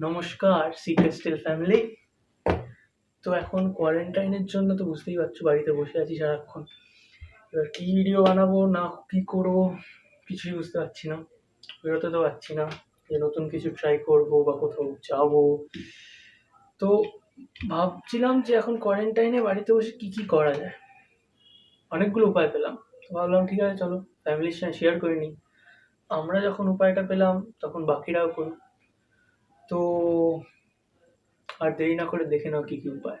নমস্কার secret still family তো এখন কোয়ারেন্টাইনের জন্য তো বুঝতেই পারছ, বাড়িতে বসে আছি সারাক্ষণ। এবার কী ভিডিও বানাবো, না কী করব, কিছুই বুঝতে পারছি না। বেরোতে তো পারছি না, যে নতুন কিছু ট্রাই করব বা কোথাও যাব। তো ভাবছিলাম যে এখন কোয়ারেন্টাইনে বাড়িতে বসে কী কী করা যায়। অনেকগুলো উপায় পেলাম। তো ভাবলাম, ঠিক আছে, চলো ফ্যামিলির সঙ্গে শেয়ার করে নিই। আমরা যখন উপায়টা পেলাম, তখন বাকিরাও করুক। তো আর দেরি না করে দেখে নাও কী কী উপায়।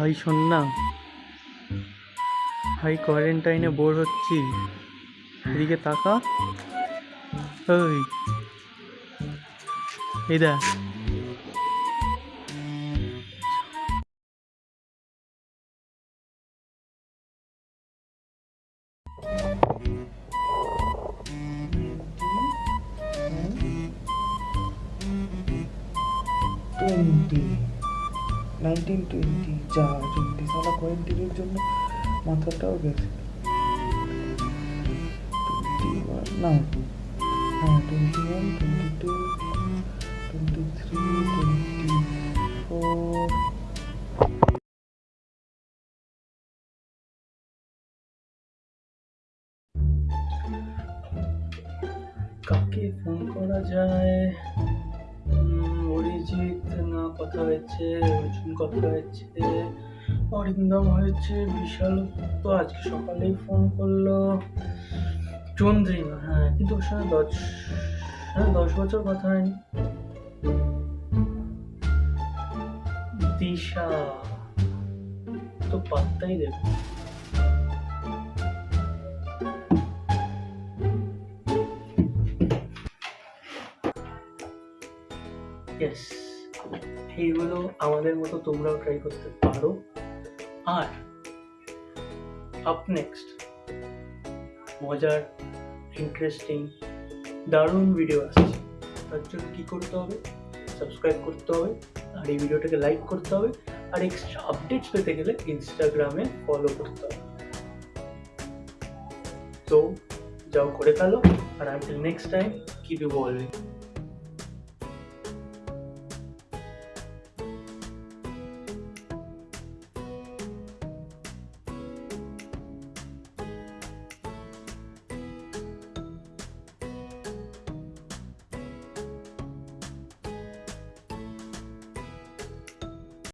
ভাই শোন না। ভাই কোয়ারেন্টাইনে বোর হচ্ছি। এদিকে তাকা। ওই এই দেখ। টোয়েন্টি নাইনটিন টোয়েন্টি যা টোয়েন্টি সালা কোয়েন্টিনের জন্য মাথাটাও গেছে। না হ্যাঁ twenty one twenty two twenty three twenty four কাকে ফোন করা যায়? অরিজিৎ না কথা হয়েছে, অর্জুন কথা হয়েছে, অরিন্দম হয়েছে, বিশাল তো আজকে সকালেই ফোন করল। চন্দ্রিমা হ্যাঁ কিন্তু ওর সঙ্গে দশ হ্যাঁ দশ বছর কথা হয়নি। দিশা, তো পাত্তাই দেবে ইয়েস এইগুলো আমাদের মতো তোমরাও ট্রাই করতে পারো। আর আপ নেক্সট মজার ইন্টারেস্টিং দারুণ ভিডিও আসছে। তার জন্য কী করতে হবে? সাবস্ক্রাইব করতে হবে। আর এই ভিডিওটাকে লাইক করতে হবে। আর এক্সট্রা আপডেটস পেতে গেলে ইনস্টাগ্রামে ফলো করতে হবে। তো যাও করে ফেলো। আর আনটিল নেক্সট টাইম কিপ বলবে